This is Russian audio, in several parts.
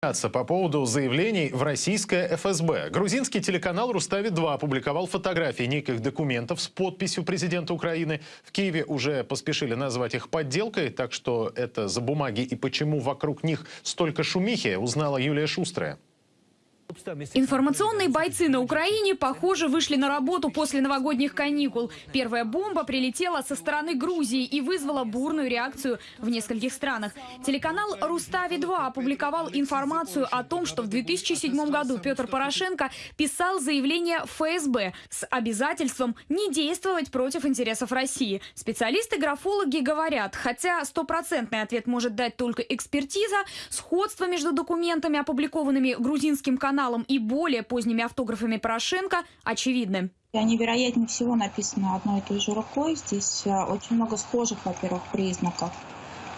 По поводу заявлений в российское ФСБ. Грузинский телеканал «Рустави-2» опубликовал фотографии неких документов с подписью президента Украины. В Киеве уже поспешили назвать их подделкой, так что это за бумаги и почему вокруг них столько шумихи, узнала Юлия Шустрая. Информационные бойцы на Украине, похоже, вышли на работу после новогодних каникул. Первая бомба прилетела со стороны Грузии и вызвала бурную реакцию в нескольких странах. Телеканал «Рустави-2» опубликовал информацию о том, что в 2007 году Петр Порошенко писал заявление ФСБ с обязательством не действовать против интересов России. Специалисты-графологи говорят, хотя стопроцентный ответ может дать только экспертиза, сходство между документами, опубликованными грузинским каналом, каналом и более поздними автографами Порошенко очевидны. Они, вероятнее всего, написаны одной и той же рукой. Здесь э, очень много схожих, во-первых, признаков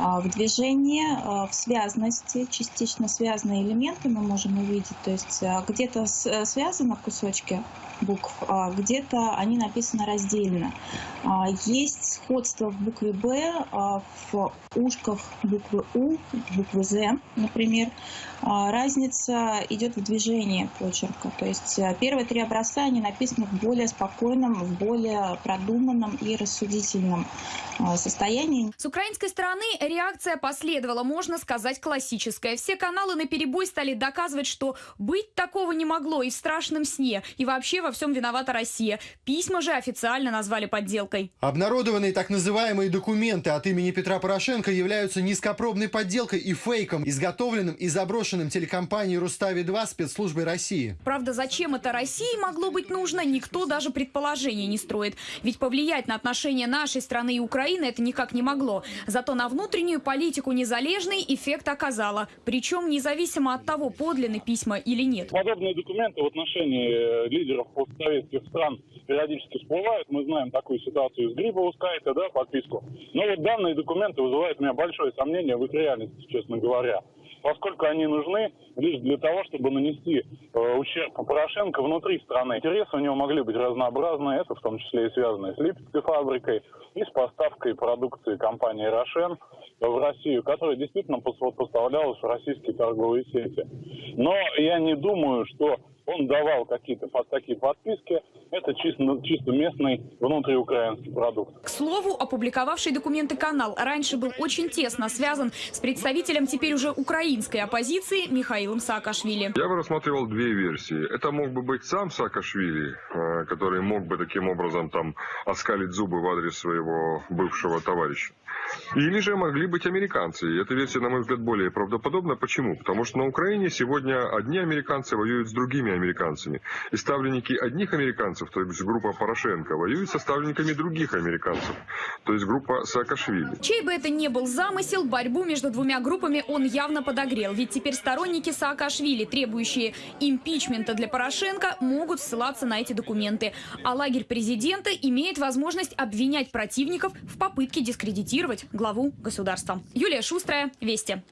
в движении, а, в связности, частично связанные элементы мы можем увидеть. То есть э, где-то э, связаны кусочки букв, а где-то они написаны раздельно. Есть сходство в букве «Б», в ушках буквы «У», буквы «З», например. Разница идет в движении почерка. То есть первые три образца, они написаны в более спокойном, в более продуманном и рассудительном состоянии. С украинской стороны реакция последовала, можно сказать, классическая. Все каналы на перебой стали доказывать, что быть такого не могло и в страшном сне, и вообще во всем виновата Россия. Письма же официально назвали подделкой. Обнародованные так называемые документы от имени Петра Порошенко являются низкопробной подделкой и фейком, изготовленным и заброшенным телекомпанией «Рустави-2» спецслужбой России. Правда, зачем это России могло быть нужно, никто даже предположений не строит. Ведь повлиять на отношения нашей страны и Украины это никак не могло. Зато на внутреннем внутреннюю политику незалежный эффект оказала. Причем независимо от того, подлинны письма или нет. Подобные документы в отношении э, лидеров постсоветских стран периодически всплывают. Мы знаем такую ситуацию с Грибоускайте, да, подписку. Но вот данные документы вызывают у меня большое сомнение в их реальности, честно говоря поскольку они нужны лишь для того, чтобы нанести э, ущерб Порошенко внутри страны. Интересы у него могли быть разнообразные, это в том числе и связанные с Липецкой фабрикой и с поставкой продукции компании «Рошен» в Россию, которая действительно поставлялась в российские торговые сети. Но я не думаю, что он давал какие-то такие подписки. Это чисто, чисто местный внутриукраинский продукт. К слову, опубликовавший документы канал раньше был очень тесно связан с представителем теперь уже украинской оппозиции Михаилом Саакашвили. Я бы рассматривал две версии. Это мог бы быть сам Саакашвили, э, который мог бы таким образом там оскалить зубы в адрес своего бывшего товарища. Или же могли быть американцы. И эта версия, на мой взгляд, более правдоподобна. Почему? Потому что на Украине сегодня одни американцы воюют с другими американцами. И ставленники одних американцев, то есть группа Порошенко, воюют со ставленниками других американцев, то есть группа Саакашвили. Чей бы это ни был замысел, борьбу между двумя группами он явно подогрел. Ведь теперь сторонники Саакашвили, требующие импичмента для Порошенко, могут ссылаться на эти документы. А лагерь президента имеет возможность обвинять противников в попытке дискредитировать главу государства. Юлия Шустрая, Вести.